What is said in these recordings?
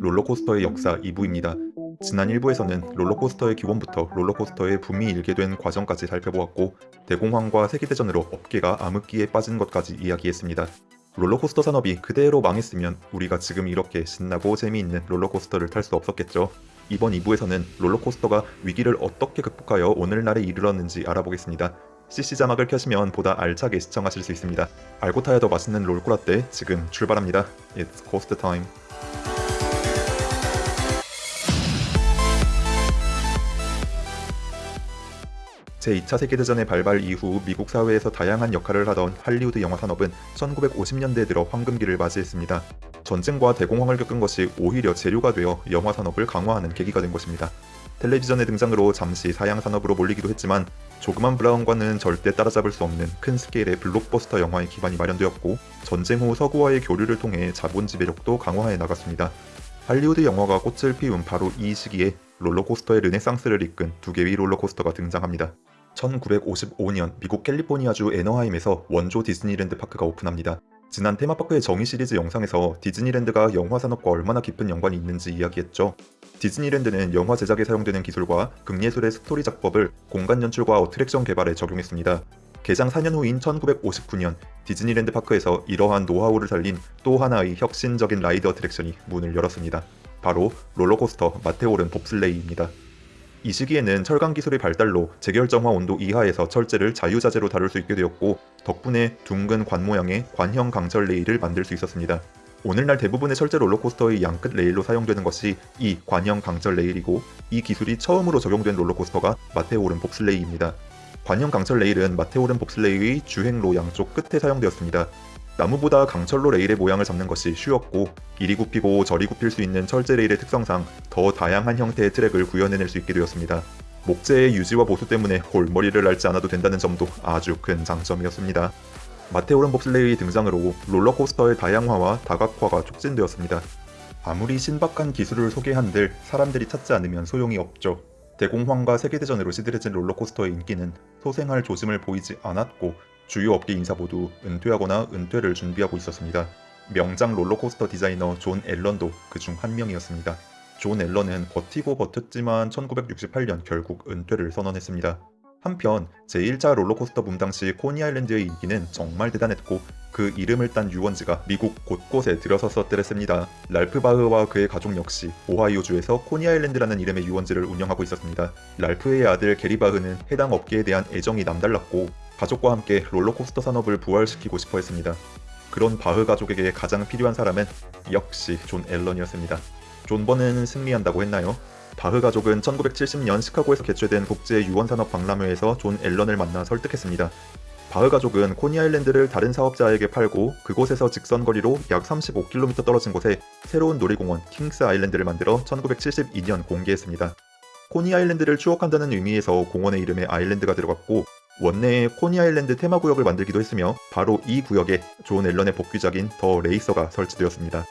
롤러코스터의 역사 2부입니다. 지난 1부에서는 롤러코스터의 기원부터 롤러코스터의 붐이 일게 된 과정까지 살펴보았고 대공황과 세계대전으로 업계가 암흑기에 빠진 것까지 이야기했습니다. 롤러코스터 산업이 그대로 망했으면 우리가 지금 이렇게 신나고 재미있는 롤러코스터를 탈 수 없었겠죠. 이번 2부에서는 롤러코스터가 위기를 어떻게 극복하여 오늘날에 이르렀는지 알아보겠습니다. CC 자막을 켜시면 보다 알차게 시청하실 수 있습니다. 알고 타야 더 맛있는 롤코라떼 지금 출발합니다. It's coast time. 제2차 세계대전의 발발 이후 미국 사회에서 다양한 역할을 하던 할리우드 영화 산업은 1950년대에 들어 황금기를 맞이했습니다. 전쟁과 대공황을 겪은 것이 오히려 재료가 되어 영화 산업을 강화하는 계기가 된 것입니다. 텔레비전의 등장으로 잠시 사양 산업으로 몰리기도 했지만 조그만 브라운과는 절대 따라잡을 수 없는 큰 스케일의 블록버스터 영화의 기반이 마련되었고 전쟁 후 서구와의 교류를 통해 자본 지배력도 강화해 나갔습니다. 할리우드 영화가 꽃을 피운 바로 이 시기에 롤러코스터의 르네상스를 이끈 두 개의 롤러코스터가 등장합니다. 1955년 미국 캘리포니아주 애너하임에서 원조 디즈니랜드 파크가 오픈합니다. 지난 테마파크의 정의 시리즈 영상에서 디즈니랜드가 영화 산업과 얼마나 깊은 연관이 있는지 이야기했죠. 디즈니랜드는 영화 제작에 사용되는 기술과 극예술의 스토리 작법을 공간 연출과 어트랙션 개발에 적용했습니다. 개장 4년 후인 1959년 디즈니랜드 파크에서 이러한 노하우를 살린 또 하나의 혁신적인 ride attraction이 문을 열었습니다. 바로 롤러코스터 마테호른 봅슬레이입니다. 이 시기에는 철강 기술의 발달로 재결정화 온도 이하에서 철제를 자유자재로 다룰 수 있게 되었고 덕분에 둥근 관 모양의 관형 강철 레일을 만들 수 있었습니다. 오늘날 대부분의 철제 롤러코스터의 양끝 레일로 사용되는 것이 이 관형 강철 레일이고 이 기술이 처음으로 적용된 롤러코스터가 마테호른 봅슬레이입니다. 관형 강철 레일은 마테호른 봅슬레이의 주행로 양쪽 끝에 사용되었습니다. 나무보다 강철로 레일의 모양을 잡는 것이 쉬웠고 이리 굽히고 저리 굽힐 수 있는 철제 레일의 특성상 더 다양한 형태의 트랙을 구현해낼 수 있게 되었습니다. 목재의 유지와 보수 때문에 골머리를 앓지 않아도 된다는 점도 아주 큰 장점이었습니다. 마테오른 봅슬레이의 등장으로 롤러코스터의 다양화와 다각화가 촉진되었습니다. 아무리 신박한 기술을 소개한들 사람들이 찾지 않으면 소용이 없죠. 대공황과 세계대전으로 시들해진 롤러코스터의 인기는 소생할 조짐을 보이지 않았고 주요 업계 인사 모두 은퇴하거나 은퇴를 준비하고 있었습니다. 명장 롤러코스터 디자이너 존 앨런도 그 중 한 명이었습니다. 존 앨런은 버티고 버텼지만 1968년 결국 은퇴를 선언했습니다. 한편 제1차 롤러코스터 붐 당시 코니 아일랜드의 인기는 정말 대단했고 그 이름을 딴 유원지가 미국 곳곳에 들어섰었더랬습니다. 랄프 바흐와 그의 가족 역시 오하이오주에서 코니 아일랜드라는 이름의 유원지를 운영하고 있었습니다. 랄프의 아들 게리 바흐는 해당 업계에 대한 애정이 남달랐고 가족과 함께 롤러코스터 산업을 부활시키고 싶어 했습니다. 그런 바흐 가족에게 가장 필요한 사람은 역시 존 앨런이었습니다. 존버는 승리한다고 했나요? 바흐 가족은 1970년 시카고에서 개최된 국제 유원산업 박람회에서 존 앨런을 만나 설득했습니다. 바흐 가족은 코니 아일랜드를 다른 사업자에게 팔고 그곳에서 직선거리로 약 35km 떨어진 곳에 새로운 놀이공원 킹스 아일랜드를 만들어 1972년 공개했습니다. 코니 아일랜드를 추억한다는 의미에서 공원의 이름에 아일랜드가 들어갔고 원내에 코니 아일랜드 테마구역을 만들기도 했으며 바로 이 구역에 존 앨런의 복귀작인 The Racer가 설치되었습니다.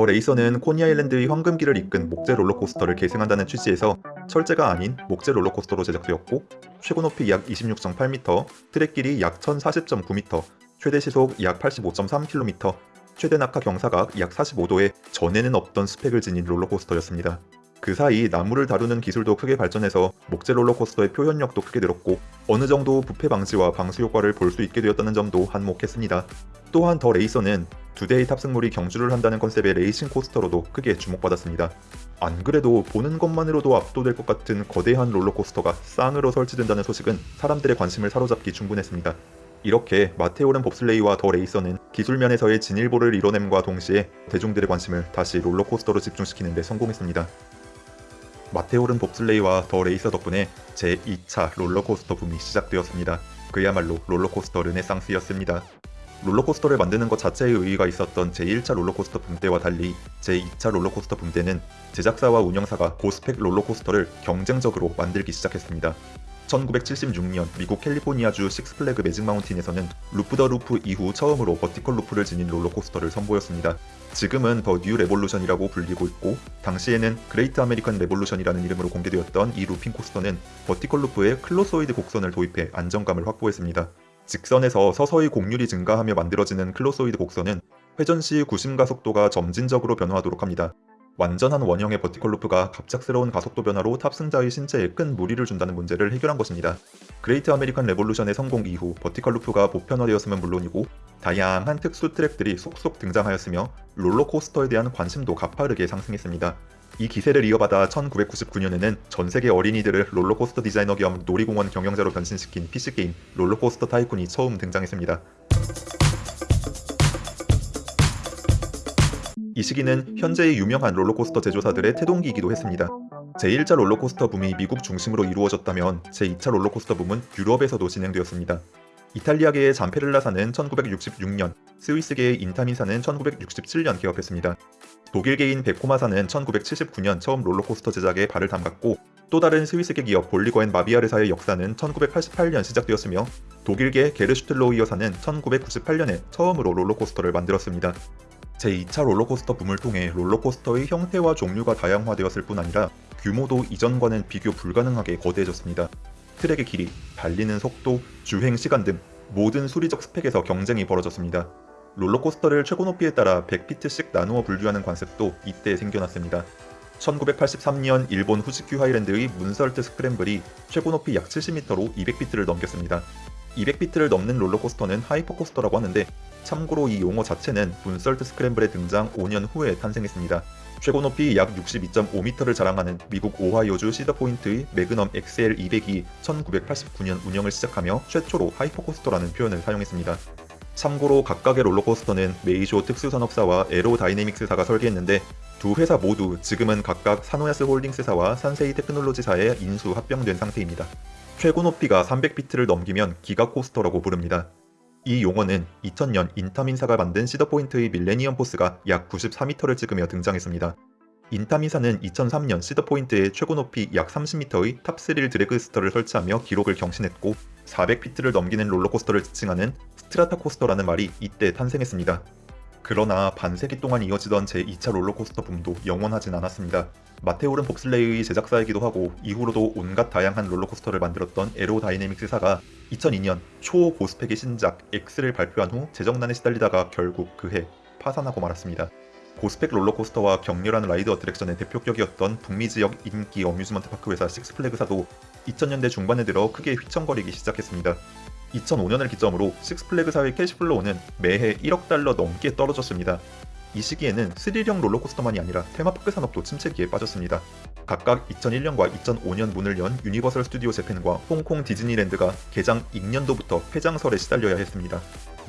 The Racer는 코니 아일랜드의 황금기를 이끈 목재 롤러코스터를 계승한다는 취지에서 철제가 아닌 목재 롤러코스터로 제작되었고 최고 높이 약 26.8m, 트랙 길이 약 1040.9m, 최대 시속 약 85.3km, 최대 낙하 경사각 약 45도의 전에는 없던 스펙을 지닌 롤러코스터였습니다. 그 사이 나무를 다루는 기술도 크게 발전해서 목재 롤러코스터의 표현력도 크게 늘었고 어느 정도 부패 방지와 방수 효과를 볼 수 있게 되었다는 점도 한몫했습니다. 또한 The Racer는 두 대의 탑승물이 경주를 한다는 컨셉의 racing coaster로도 크게 주목받았습니다. 안 그래도 보는 것만으로도 압도될 것 같은 거대한 롤러코스터가 쌍으로 설치된다는 소식은 사람들의 관심을 사로잡기 충분했습니다. 이렇게 마테호른 봅슬레이와 The Racer는 기술 면에서의 진일보를 이뤄냄과 동시에 대중들의 관심을 다시 롤러코스터로 집중시키는 데 성공했습니다. 마테호른 봅슬레이와 The Racer 덕분에 제2차 롤러코스터 붐이 시작되었습니다. 그야말로 롤러코스터 르네상스였습니다. 롤러코스터를 만드는 것 자체의 의의가 있었던 제1차 롤러코스터 붐 때와 달리 제2차 롤러코스터 붐 때는 제작사와 운영사가 고스펙 롤러코스터를 경쟁적으로 만들기 시작했습니다. 1976년 미국 캘리포니아주 Six Flags Magic Mountain에서는 Loop the Loop 이후 처음으로 vertical loop를 지닌 롤러코스터를 선보였습니다. 지금은 The New Revolution이라고 불리고 있고 당시에는 Great American Revolution이라는 이름으로 공개되었던 이 looping coaster는 vertical loop에 클로소이드 곡선을 도입해 안정감을 확보했습니다. 직선에서 서서히 곡률이 증가하며 만들어지는 클로소이드 곡선은 회전 시 구심 가속도가 점진적으로 변화하도록 합니다. 완전한 원형의 vertical loop가 갑작스러운 가속도 변화로 탑승자의 신체에 큰 무리를 준다는 문제를 해결한 것입니다. Great American Revolution의 성공 이후 vertical loop가 보편화되었음은 물론이고 다양한 특수 트랙들이 속속 등장하였으며 롤러코스터에 대한 관심도 가파르게 상승했습니다. 이 기세를 이어받아 1999년에는 전 세계 어린이들을 롤러코스터 디자이너 겸 놀이공원 경영자로 변신시킨 PC게임 RollerCoaster Tycoon이 처음 등장했습니다. 이 시기는 현재의 유명한 롤러코스터 제조사들의 태동기이기도 했습니다. 제1차 롤러코스터 붐이 미국 중심으로 이루어졌다면 제2차 롤러코스터 붐은 유럽에서도 진행되었습니다. 이탈리아계의 잠페를라사는 1966년, 스위스계의 인타민사는 1967년 개업했습니다. 독일계인 베코마사는 1979년 처음 롤러코스터 제작에 발을 담갔고 또 다른 스위스계 기업 볼리거앤 마비아르사의 역사는 1988년 시작되었으며 독일계 게르슈틀로이어사는 1998년에 처음으로 롤러코스터를 만들었습니다. 제2차 롤러코스터 붐을 통해 롤러코스터의 형태와 종류가 다양화되었을 뿐 아니라 규모도 이전과는 비교 불가능하게 거대해졌습니다. 트랙의 길이, 달리는 속도, 주행 시간 등 모든 수리적 스펙에서 경쟁이 벌어졌습니다. 롤러코스터를 최고 높이에 따라 100피트씩 나누어 분류하는 관습도 이때 생겨났습니다. 1983년 일본 후지큐 하이랜드의 문설트 스크램블이 최고 높이 약 70m로 200피트를 넘겼습니다. 200피트를 넘는 롤러코스터는 hypercoaster라고 하는데 참고로 이 용어 자체는 문설트 스크램블의 등장 5년 후에 탄생했습니다. 최고 높이 약 62.5m를 자랑하는 미국 오하이오주 시더포인트의 매그넘 XL 200이 1989년 운영을 시작하며 최초로 hypercoaster라는 표현을 사용했습니다. 참고로 각각의 롤러코스터는 메이쇼 특수산업사와 에로다이내믹스사가 설계했는데 두 회사 모두 지금은 각각 사노야스 홀딩스사와 산세이 테크놀로지사에 인수 합병된 상태입니다. 최고 높이가 300피트를 넘기면 giga coaster라고 부릅니다. 이 용어는 2000년 인타민사가 만든 시더포인트의 밀레니엄 포스가 약 94m를 찍으며 등장했습니다. 인타민사는 2003년 시더포인트에 최고 높이 약 30m의 탑스릴 드래그스터를 설치하며 기록을 경신했고 400피트를 넘기는 롤러코스터를 지칭하는 strata coaster라는 말이 이때 탄생했습니다. 그러나 반세기 동안 이어지던 제2차 롤러코스터 붐도 영원하진 않았습니다. 마테호른 봅슬레이의 제작사이기도 하고 이후로도 온갖 다양한 롤러코스터를 만들었던 에로다이내믹스사가 2002년 초고스펙의 신작 X를 발표한 후 재정난에 시달리다가 결국 그해 파산하고 말았습니다. 고스펙 롤러코스터와 격렬한 ride attraction의 대표격이었던 북미 지역 인기 amusement park 회사 식스플래그사도 2000년대 중반에 들어 크게 휘청거리기 시작했습니다. 2005년을 기점으로 식스플래그사의 cash flow는 매해 1억 달러 넘게 떨어졌습니다. 이 시기에는 스릴형 롤러코스터만이 아니라 테마파크 산업도 침체기에 빠졌습니다. 각각 2001년과 2005년 문을 연 유니버설 스튜디오 재팬과 홍콩 디즈니랜드가 개장 익년도부터 폐장설에 시달려야 했습니다.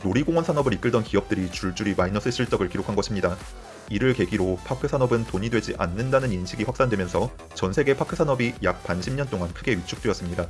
놀이공원 산업을 이끌던 기업들이 줄줄이 마이너스 실적을 기록한 것입니다. 이를 계기로 park 산업은 돈이 되지 않는다는 인식이 확산되면서 전 세계 park 산업이 약 반십년 동안 크게 위축되었습니다.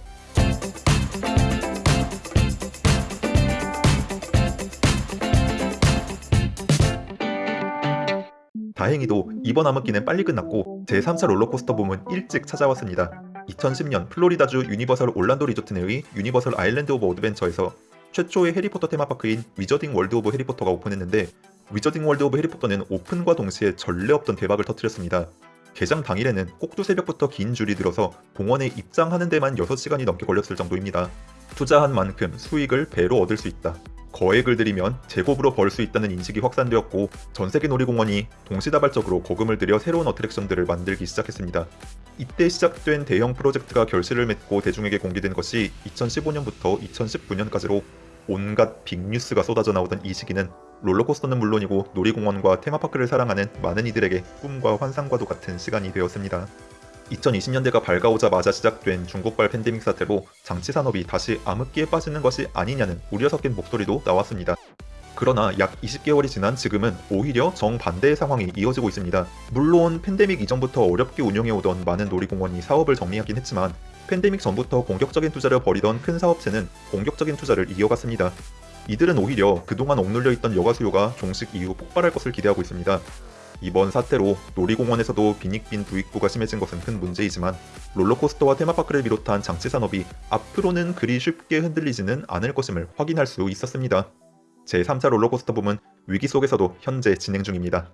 다행히도 이번 암흑기는 빨리 끝났고 제3차 롤러코스터 붐은 일찍 찾아왔습니다. 2010년 플로리다주 유니버설 올란도 리조트 내의 유니버설 아일랜드 오브 어드벤처에서 최초의 해리포터 테마파크인 위저딩 월드 오브 해리포터가 오픈했는데 위저딩 월드 오브 해리포터는 오픈과 동시에 전례 없던 대박을 터뜨렸습니다. 개장 당일에는 꼭두 새벽부터 긴 줄이 들어서 공원에 입장하는 데만 6시간이 넘게 걸렸을 정도입니다. 투자한 만큼 수익을 배로 얻을 수 있다. 거액을 들이면 제곱으로 벌 수 있다는 인식이 확산되었고 전세계 놀이공원이 동시다발적으로 거금을 들여 새로운 어트랙션들을 만들기 시작했습니다. 이때 시작된 대형 프로젝트가 결실을 맺고 대중에게 공개된 것이 2015년부터 2019년까지로 온갖 빅뉴스가 쏟아져 나오던 이 시기는 롤러코스터는 물론이고 놀이공원과 테마파크를 사랑하는 많은 이들에게 꿈과 환상과도 같은 시간이 되었습니다. 2020년대가 밝아오자마자 시작된 중국발 팬데믹 사태로 장치 산업이 다시 암흑기에 빠지는 것이 아니냐는 우려 섞인 목소리도 나왔습니다. 그러나 약 20개월이 지난 지금은 오히려 정반대의 상황이 이어지고 있습니다. 물론 팬데믹 이전부터 어렵게 운영해오던 많은 놀이공원이 사업을 정리하긴 했지만 팬데믹 전부터 공격적인 투자를 벌이던 큰 사업체는 공격적인 투자를 이어갔습니다. 이들은 오히려 그동안 억눌려 있던 여가 수요가 종식 이후 폭발할 것을 기대하고 있습니다. 이번 사태로 놀이공원에서도 빈익빈 부익부가 심해진 것은 큰 문제이지만 롤러코스터와 테마파크를 비롯한 장치 산업이 앞으로는 그리 쉽게 흔들리지는 않을 것임을 확인할 수 있었습니다. 제3차 롤러코스터 붐은 위기 속에서도 현재 진행 중입니다.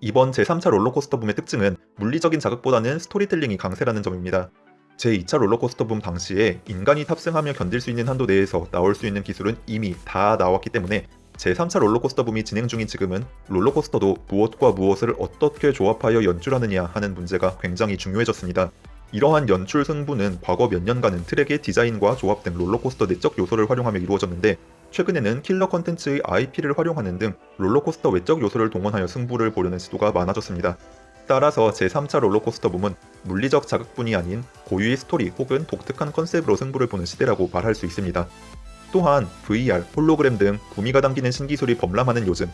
이번 제3차 롤러코스터 붐의 특징은 물리적인 자극보다는 스토리텔링이 강세라는 점입니다. 제2차 롤러코스터 붐 당시에 인간이 탑승하며 견딜 수 있는 한도 내에서 나올 수 있는 기술은 이미 다 나왔기 때문에 제3차 롤러코스터 붐이 진행 중인 지금은 롤러코스터도 무엇과 무엇을 어떻게 조합하여 연출하느냐 하는 문제가 굉장히 중요해졌습니다. 이러한 연출 승부는 과거 몇 년간은 트랙의 디자인과 조합 등 롤러코스터 내적 요소를 활용하며 이루어졌는데 최근에는 killer contents의 IP를 활용하는 등 롤러코스터 외적 요소를 동원하여 승부를 보려는 시도가 많아졌습니다. 따라서 제3차 롤러코스터 붐은 물리적 자극뿐이 아닌 고유의 스토리 혹은 독특한 concept으로 승부를 보는 시대라고 말할 수 있습니다. 또한 VR, 홀로그램 등 구미가 당기는 신기술이 범람하는 요즘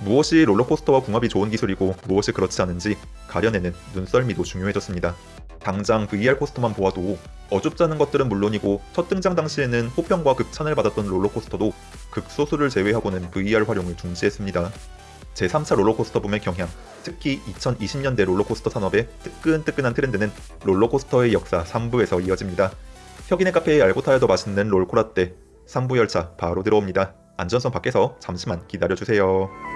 무엇이 롤러코스터와 궁합이 좋은 기술이고 무엇이 그렇지 않은지 가려내는 눈썰미도 중요해졌습니다. 당장 VR 코스터만 보아도 어줍지 않은 것들은 물론이고 첫 등장 당시에는 호평과 극찬을 받았던 롤러코스터도 극소수를 제외하고는 VR 활용을 중지했습니다. 제3차 롤러코스터 붐의 경향, 특히 2020년대 롤러코스터 산업의 뜨끈뜨끈한 트렌드는 롤러코스터의 역사 3부에서 이어집니다. 혁인의 카페에 알고 타야 더 맛있는 롤코라떼 3부 열차 바로 들어옵니다. 안전선 밖에서 잠시만 기다려주세요.